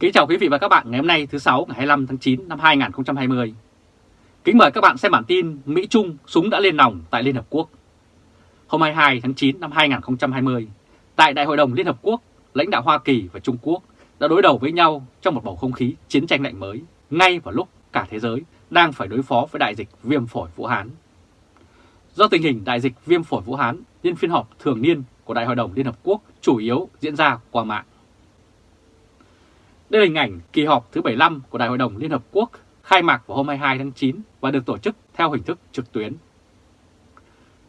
Kính chào quý vị và các bạn ngày hôm nay thứ sáu ngày 25 tháng 9 năm 2020. Kính mời các bạn xem bản tin Mỹ-Trung súng đã lên nòng tại Liên Hợp Quốc. Hôm 22 tháng 9 năm 2020, tại Đại hội đồng Liên Hợp Quốc, lãnh đạo Hoa Kỳ và Trung Quốc đã đối đầu với nhau trong một bầu không khí chiến tranh lạnh mới, ngay vào lúc cả thế giới đang phải đối phó với đại dịch viêm phổi Vũ Hán. Do tình hình đại dịch viêm phổi Vũ Hán, nên phiên họp thường niên của Đại hội đồng Liên Hợp Quốc chủ yếu diễn ra qua mạng. Đây là hình ảnh kỳ họp thứ 75 của Đại hội đồng Liên Hợp Quốc khai mạc vào hôm 22 tháng 9 và được tổ chức theo hình thức trực tuyến.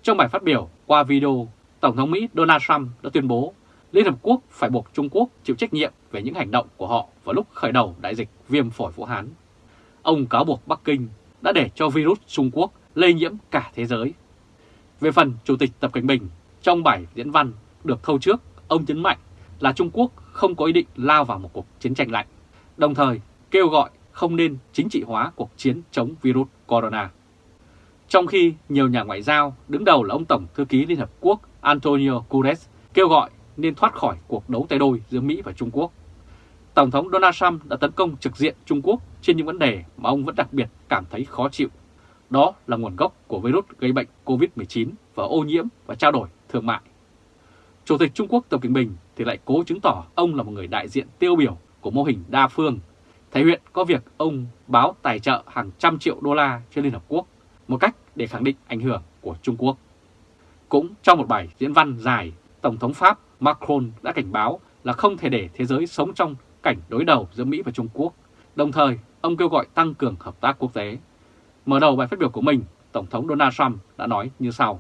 Trong bài phát biểu qua video, Tổng thống Mỹ Donald Trump đã tuyên bố Liên Hợp Quốc phải buộc Trung Quốc chịu trách nhiệm về những hành động của họ vào lúc khởi đầu đại dịch viêm phổi Vũ Hán. Ông cáo buộc Bắc Kinh đã để cho virus Trung Quốc lây nhiễm cả thế giới. Về phần Chủ tịch Tập Cảnh Bình, trong bài diễn văn được thâu trước, ông nhấn mạnh là Trung Quốc không có ý định lao vào một cuộc chiến tranh lạnh, đồng thời kêu gọi không nên chính trị hóa cuộc chiến chống virus corona. Trong khi nhiều nhà ngoại giao, đứng đầu là ông Tổng Thư ký Liên Hợp Quốc Antonio Guterres kêu gọi nên thoát khỏi cuộc đấu tay đôi giữa Mỹ và Trung Quốc. Tổng thống Donald Trump đã tấn công trực diện Trung Quốc trên những vấn đề mà ông vẫn đặc biệt cảm thấy khó chịu. Đó là nguồn gốc của virus gây bệnh COVID-19 và ô nhiễm và trao đổi thương mại. Chủ tịch Trung Quốc Tập Cận Bình thì lại cố chứng tỏ ông là một người đại diện tiêu biểu của mô hình đa phương, thể hiện có việc ông báo tài trợ hàng trăm triệu đô la cho Liên Hợp Quốc, một cách để khẳng định ảnh hưởng của Trung Quốc. Cũng trong một bài diễn văn dài, Tổng thống Pháp Macron đã cảnh báo là không thể để thế giới sống trong cảnh đối đầu giữa Mỹ và Trung Quốc. Đồng thời, ông kêu gọi tăng cường hợp tác quốc tế. Mở đầu bài phát biểu của mình, Tổng thống Donald Trump đã nói như sau.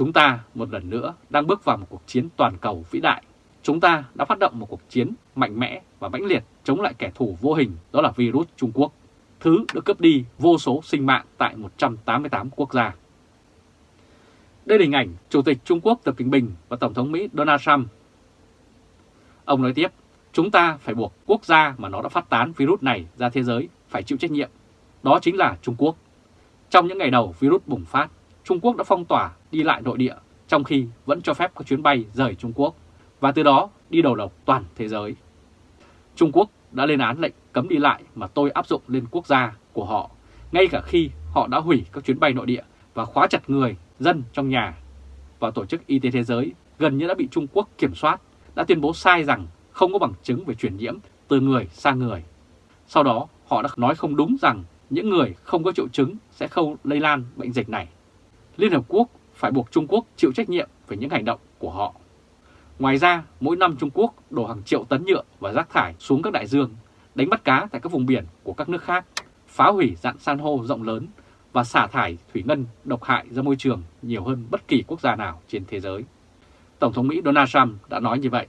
Chúng ta một lần nữa đang bước vào một cuộc chiến toàn cầu vĩ đại. Chúng ta đã phát động một cuộc chiến mạnh mẽ và mãnh liệt chống lại kẻ thù vô hình đó là virus Trung Quốc. Thứ đã cướp đi vô số sinh mạng tại 188 quốc gia. Đây là hình ảnh Chủ tịch Trung Quốc Tập Cận Bình và Tổng thống Mỹ Donald Trump. Ông nói tiếp, chúng ta phải buộc quốc gia mà nó đã phát tán virus này ra thế giới phải chịu trách nhiệm. Đó chính là Trung Quốc. Trong những ngày đầu virus bùng phát, Trung Quốc đã phong tỏa đi lại nội địa trong khi vẫn cho phép các chuyến bay rời Trung Quốc và từ đó đi đầu độc toàn thế giới. Trung Quốc đã lên án lệnh cấm đi lại mà tôi áp dụng lên quốc gia của họ, ngay cả khi họ đã hủy các chuyến bay nội địa và khóa chặt người, dân trong nhà. Và Tổ chức Y tế Thế giới gần như đã bị Trung Quốc kiểm soát, đã tuyên bố sai rằng không có bằng chứng về truyền nhiễm từ người sang người. Sau đó, họ đã nói không đúng rằng những người không có triệu chứng sẽ không lây lan bệnh dịch này. Liên Hợp Quốc phải buộc Trung Quốc chịu trách nhiệm về những hành động của họ. Ngoài ra, mỗi năm Trung Quốc đổ hàng triệu tấn nhựa và rác thải xuống các đại dương, đánh bắt cá tại các vùng biển của các nước khác, phá hủy dạng san hô rộng lớn và xả thải thủy ngân độc hại ra môi trường nhiều hơn bất kỳ quốc gia nào trên thế giới. Tổng thống Mỹ Donald Trump đã nói như vậy.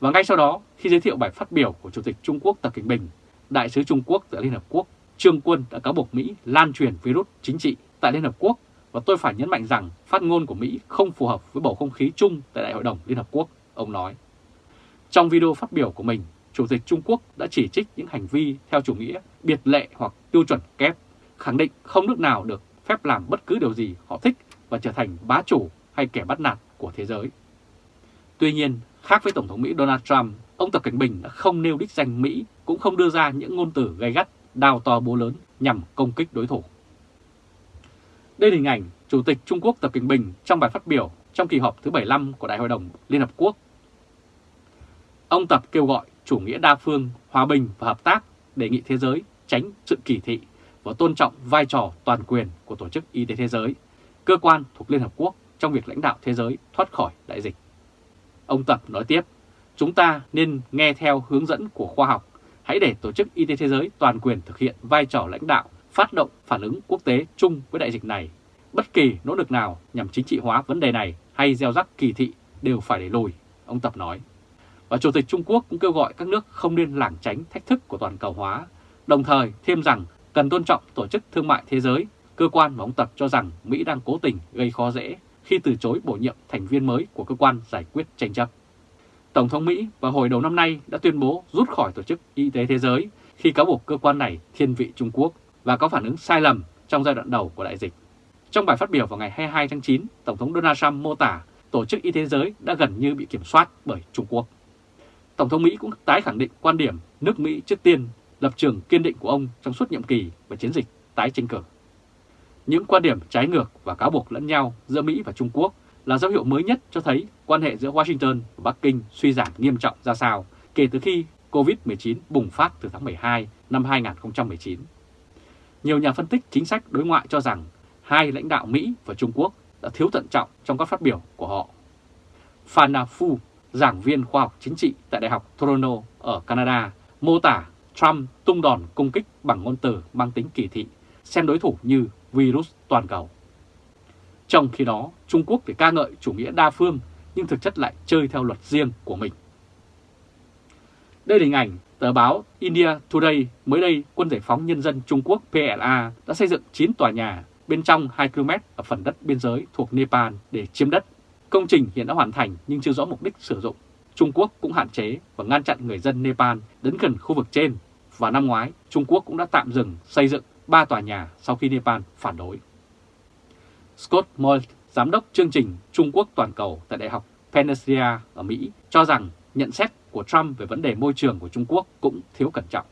Và ngay sau đó, khi giới thiệu bài phát biểu của Chủ tịch Trung Quốc Tập Cận Bình, Đại sứ Trung Quốc tại Liên Hợp Quốc Trương Quân đã cáo buộc Mỹ lan truyền virus chính trị tại Liên Hợp Quốc và tôi phải nhấn mạnh rằng phát ngôn của Mỹ không phù hợp với bầu không khí chung tại Đại hội đồng Liên Hợp Quốc, ông nói. Trong video phát biểu của mình, Chủ tịch Trung Quốc đã chỉ trích những hành vi theo chủ nghĩa biệt lệ hoặc tiêu chuẩn kép, khẳng định không nước nào được phép làm bất cứ điều gì họ thích và trở thành bá chủ hay kẻ bắt nạt của thế giới. Tuy nhiên, khác với Tổng thống Mỹ Donald Trump, ông Tập Cảnh Bình đã không nêu đích danh Mỹ, cũng không đưa ra những ngôn từ gay gắt, đào to bố lớn nhằm công kích đối thủ. Đây là hình ảnh Chủ tịch Trung Quốc Tập Cận Bình trong bài phát biểu trong kỳ họp thứ 75 của Đại hội đồng Liên Hợp Quốc. Ông Tập kêu gọi chủ nghĩa đa phương, hòa bình và hợp tác, đề nghị thế giới tránh sự kỳ thị và tôn trọng vai trò toàn quyền của Tổ chức Y tế Thế giới, cơ quan thuộc Liên Hợp Quốc trong việc lãnh đạo thế giới thoát khỏi đại dịch. Ông Tập nói tiếp, chúng ta nên nghe theo hướng dẫn của khoa học, hãy để Tổ chức Y tế Thế giới toàn quyền thực hiện vai trò lãnh đạo phát động phản ứng quốc tế chung với đại dịch này. Bất kỳ nỗ lực nào nhằm chính trị hóa vấn đề này hay gieo rắc kỳ thị đều phải để lùi, ông Tập nói. Và Chủ tịch Trung Quốc cũng kêu gọi các nước không nên lảng tránh thách thức của toàn cầu hóa, đồng thời thêm rằng cần tôn trọng Tổ chức Thương mại Thế giới, cơ quan mà ông Tập cho rằng Mỹ đang cố tình gây khó dễ khi từ chối bổ nhiệm thành viên mới của cơ quan giải quyết tranh chấp. Tổng thống Mỹ vào hồi đầu năm nay đã tuyên bố rút khỏi Tổ chức Y tế Thế giới khi cáo buộc cơ quan này thiên vị Trung Quốc và có phản ứng sai lầm trong giai đoạn đầu của đại dịch. Trong bài phát biểu vào ngày 22 tháng 9, Tổng thống Donald Trump mô tả Tổ chức Y tế Giới đã gần như bị kiểm soát bởi Trung Quốc. Tổng thống Mỹ cũng tái khẳng định quan điểm nước Mỹ trước tiên, lập trường kiên định của ông trong suốt nhiệm kỳ và chiến dịch tái tranh cử. Những quan điểm trái ngược và cáo buộc lẫn nhau giữa Mỹ và Trung Quốc là dấu hiệu mới nhất cho thấy quan hệ giữa Washington và Bắc Kinh suy giảm nghiêm trọng ra sao kể từ khi COVID-19 bùng phát từ tháng 12 năm 2019. Nhiều nhà phân tích chính sách đối ngoại cho rằng hai lãnh đạo Mỹ và Trung Quốc đã thiếu thận trọng trong các phát biểu của họ. Phana Phu, giảng viên khoa học chính trị tại Đại học Toronto ở Canada, mô tả Trump tung đòn công kích bằng ngôn từ mang tính kỳ thị, xem đối thủ như virus toàn cầu. Trong khi đó, Trung Quốc thì ca ngợi chủ nghĩa đa phương nhưng thực chất lại chơi theo luật riêng của mình. Đây là hình ảnh tờ báo India Today mới đây quân giải phóng nhân dân Trung Quốc PLA đã xây dựng 9 tòa nhà bên trong 2 km ở phần đất biên giới thuộc Nepal để chiếm đất. Công trình hiện đã hoàn thành nhưng chưa rõ mục đích sử dụng. Trung Quốc cũng hạn chế và ngăn chặn người dân Nepal đến gần khu vực trên. Và năm ngoái, Trung Quốc cũng đã tạm dừng xây dựng 3 tòa nhà sau khi Nepal phản đối. Scott Moyle, giám đốc chương trình Trung Quốc toàn cầu tại Đại học Pennsylvania ở Mỹ, cho rằng nhận xét của Trump về vấn đề môi trường của Trung Quốc cũng thiếu cẩn trọng.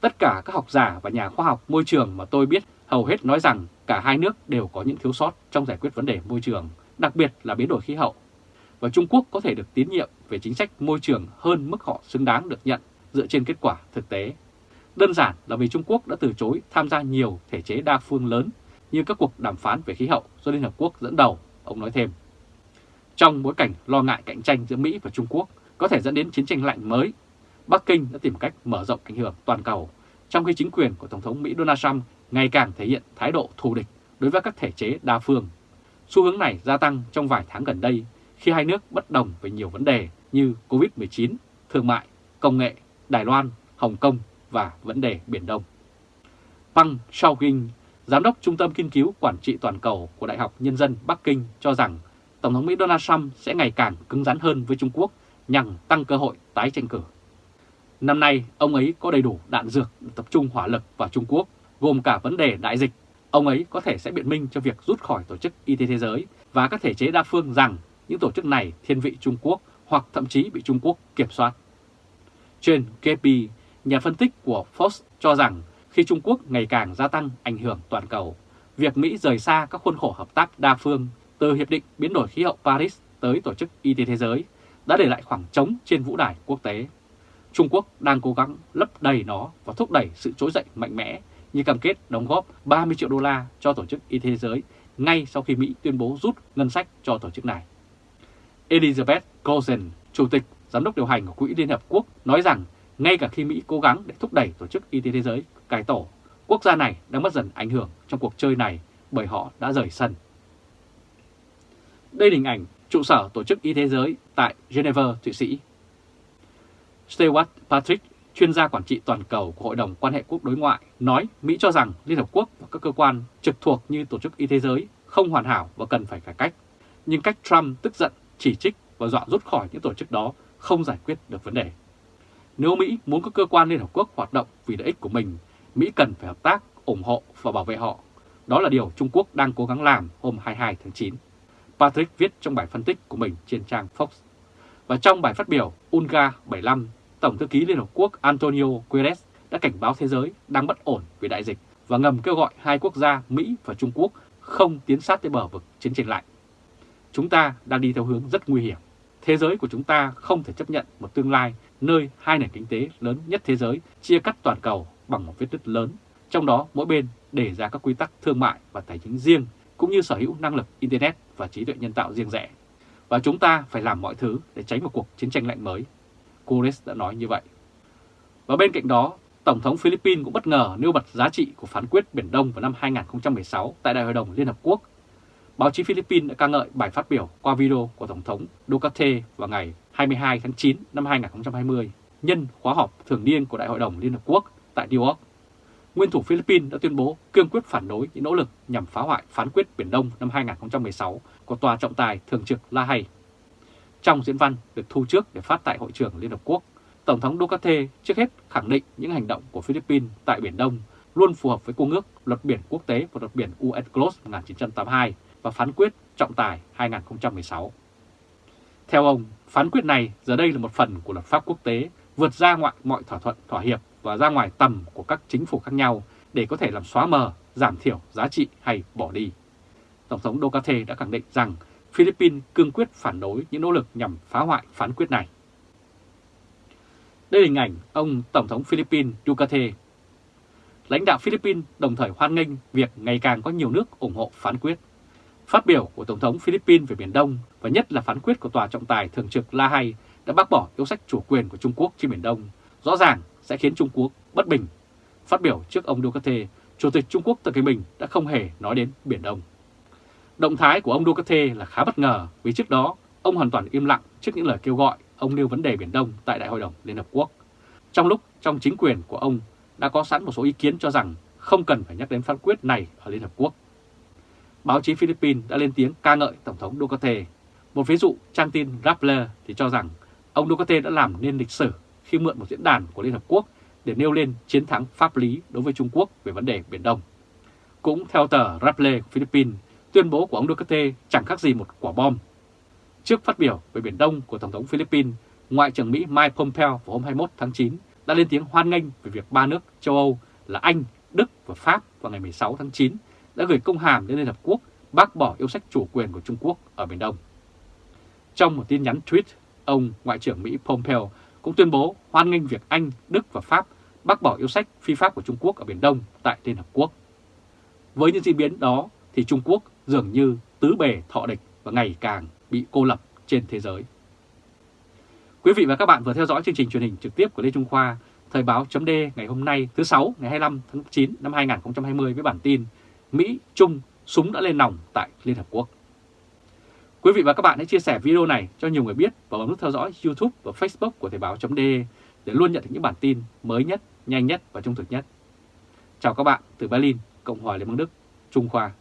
Tất cả các học giả và nhà khoa học môi trường mà tôi biết hầu hết nói rằng cả hai nước đều có những thiếu sót trong giải quyết vấn đề môi trường, đặc biệt là biến đổi khí hậu. Và Trung Quốc có thể được tín nhiệm về chính sách môi trường hơn mức họ xứng đáng được nhận dựa trên kết quả thực tế. Đơn giản là vì Trung Quốc đã từ chối tham gia nhiều thể chế đa phương lớn như các cuộc đàm phán về khí hậu do Liên Hợp Quốc dẫn đầu, ông nói thêm. Trong bối cảnh lo ngại cạnh tranh giữa Mỹ và Trung Quốc có thể dẫn đến chiến tranh lạnh mới, Bắc Kinh đã tìm cách mở rộng ảnh hưởng toàn cầu, trong khi chính quyền của Tổng thống Mỹ Donald Trump ngày càng thể hiện thái độ thù địch đối với các thể chế đa phương. Xu hướng này gia tăng trong vài tháng gần đây khi hai nước bất đồng về nhiều vấn đề như Covid-19, thương mại, công nghệ, Đài Loan, Hồng Kông và vấn đề Biển Đông. Pang Shaoqing, Giám đốc Trung tâm Nghiên cứu Quản trị Toàn cầu của Đại học Nhân dân Bắc Kinh cho rằng Tổng thống Mỹ Donald Trump sẽ ngày càng cứng rắn hơn với Trung Quốc nhằm tăng cơ hội tái tranh cử. Năm nay, ông ấy có đầy đủ đạn dược tập trung hỏa lực vào Trung Quốc, gồm cả vấn đề đại dịch. Ông ấy có thể sẽ biện minh cho việc rút khỏi Tổ chức Y tế Thế giới và các thể chế đa phương rằng những tổ chức này thiên vị Trung Quốc hoặc thậm chí bị Trung Quốc kiểm soát. Trên KP, nhà phân tích của Fox cho rằng khi Trung Quốc ngày càng gia tăng ảnh hưởng toàn cầu, việc Mỹ rời xa các khuôn khổ hợp tác đa phương từ Hiệp định Biến đổi khí hậu Paris tới Tổ chức Y tế Thế giới đã để lại khoảng trống trên vũ đài quốc tế. Trung Quốc đang cố gắng lấp đầy nó và thúc đẩy sự trỗi dậy mạnh mẽ như cam kết đóng góp 30 triệu đô la cho Tổ chức Y tế Thế giới ngay sau khi Mỹ tuyên bố rút ngân sách cho tổ chức này. Elizabeth Cousin, Chủ tịch, Giám đốc điều hành của Quỹ Liên Hợp Quốc nói rằng ngay cả khi Mỹ cố gắng để thúc đẩy Tổ chức Y tế Thế giới cải tổ, quốc gia này đang mất dần ảnh hưởng trong cuộc chơi này bởi họ đã rời sân. Đây là hình ảnh trụ sở Tổ chức Y tế Giới tại Geneva, Thụy Sĩ. Stewart Patrick, chuyên gia quản trị toàn cầu của Hội đồng quan hệ quốc đối ngoại, nói Mỹ cho rằng Liên Hợp Quốc và các cơ quan trực thuộc như Tổ chức Y tế Giới không hoàn hảo và cần phải cải cách. Nhưng cách Trump tức giận, chỉ trích và dọa rút khỏi những tổ chức đó không giải quyết được vấn đề. Nếu Mỹ muốn các cơ quan Liên Hợp Quốc hoạt động vì lợi ích của mình, Mỹ cần phải hợp tác, ủng hộ và bảo vệ họ. Đó là điều Trung Quốc đang cố gắng làm hôm 22 tháng 9. Patrick viết trong bài phân tích của mình trên trang Fox. Và trong bài phát biểu UNGA 75, Tổng thư ký Liên Hợp Quốc Antonio Guterres đã cảnh báo thế giới đang bất ổn vì đại dịch và ngầm kêu gọi hai quốc gia Mỹ và Trung Quốc không tiến sát tới bờ vực chiến tranh lạnh. Chúng ta đang đi theo hướng rất nguy hiểm. Thế giới của chúng ta không thể chấp nhận một tương lai nơi hai nền kinh tế lớn nhất thế giới chia cắt toàn cầu bằng một vết nứt lớn, trong đó mỗi bên đề ra các quy tắc thương mại và tài chính riêng cũng như sở hữu năng lực Internet và trí tuệ nhân tạo riêng rẽ. Và chúng ta phải làm mọi thứ để tránh một cuộc chiến tranh lạnh mới. Guterres đã nói như vậy. Và bên cạnh đó, Tổng thống Philippines cũng bất ngờ nêu bật giá trị của phán quyết Biển Đông vào năm 2016 tại Đại hội đồng Liên Hợp Quốc. Báo chí Philippines đã ca ngợi bài phát biểu qua video của Tổng thống Duterte vào ngày 22 tháng 9 năm 2020 nhân khóa họp thường niên của Đại hội đồng Liên Hợp Quốc tại New York nguyên thủ Philippines đã tuyên bố cương quyết phản đối những nỗ lực nhằm phá hoại phán quyết Biển Đông năm 2016 của Tòa trọng tài thường trực La Hay. Trong diễn văn được thu trước để phát tại Hội trưởng Liên Hợp Quốc, Tổng thống Duterte trước hết khẳng định những hành động của Philippines tại Biển Đông luôn phù hợp với Công ước Luật Biển Quốc tế và Luật Biển UNCLOS 1982 và phán quyết trọng tài 2016. Theo ông, phán quyết này giờ đây là một phần của luật pháp quốc tế vượt ra ngoại mọi thỏa thuận thỏa hiệp và ra ngoài tầm của các chính phủ khác nhau để có thể làm xóa mờ, giảm thiểu giá trị hay bỏ đi. Tổng thống Duterte đã khẳng định rằng Philippines cương quyết phản đối những nỗ lực nhằm phá hoại phán quyết này. Đây là hình ảnh ông Tổng thống Philippines Duterte. Lãnh đạo Philippines đồng thời hoan nghênh việc ngày càng có nhiều nước ủng hộ phán quyết. Phát biểu của Tổng thống Philippines về Biển Đông và nhất là phán quyết của Tòa trọng tài thường trực La Hay đã bác bỏ yêu sách chủ quyền của Trung Quốc trên Biển Đông, rõ ràng sẽ khiến Trung Quốc bất bình. Phát biểu trước ông Duterte, Chủ tịch Trung Quốc Tập Cận Bình đã không hề nói đến Biển Đông. Động thái của ông Duterte là khá bất ngờ vì trước đó ông hoàn toàn im lặng trước những lời kêu gọi ông nêu vấn đề Biển Đông tại Đại hội đồng Liên Hợp Quốc. Trong lúc trong chính quyền của ông đã có sẵn một số ý kiến cho rằng không cần phải nhắc đến phán quyết này ở Liên Hợp Quốc. Báo chí Philippines đã lên tiếng ca ngợi Tổng thống Duterte. Một ví dụ, trang tin Rappler thì cho rằng ông Duterte đã làm nên lịch sử khi mượn một diễn đàn của Liên Hợp Quốc để nêu lên chiến thắng pháp lý đối với Trung Quốc về vấn đề Biển Đông. Cũng theo tờ Rappler của Philippines, tuyên bố của ông Duterte chẳng khác gì một quả bom. Trước phát biểu về Biển Đông của Tổng thống Philippines, Ngoại trưởng Mỹ Mike Pompeo vào hôm 21 tháng 9 đã lên tiếng hoan nghênh về việc ba nước châu Âu là Anh, Đức và Pháp vào ngày 16 tháng 9 đã gửi công hàm đến Liên Hợp Quốc bác bỏ yêu sách chủ quyền của Trung Quốc ở Biển Đông. Trong một tin nhắn tweet, ông Ngoại trưởng Mỹ Pompeo cũng tuyên bố hoan nghênh việc Anh, Đức và Pháp bác bỏ yêu sách phi pháp của Trung Quốc ở Biển Đông tại Liên Hợp Quốc. Với những diễn biến đó thì Trung Quốc dường như tứ bề thọ địch và ngày càng bị cô lập trên thế giới. Quý vị và các bạn vừa theo dõi chương trình truyền hình trực tiếp của Lê Trung Khoa, Thời báo chấm ngày hôm nay thứ sáu ngày 25 tháng 9 năm 2020 với bản tin Mỹ, Trung, súng đã lên nòng tại Liên Hợp Quốc. Quý vị và các bạn hãy chia sẻ video này cho nhiều người biết và bấm nút theo dõi YouTube và Facebook của Thời Báo .de để luôn nhận được những bản tin mới nhất, nhanh nhất và trung thực nhất. Chào các bạn từ Berlin, Cộng hòa Liên bang Đức, Trung Khoa.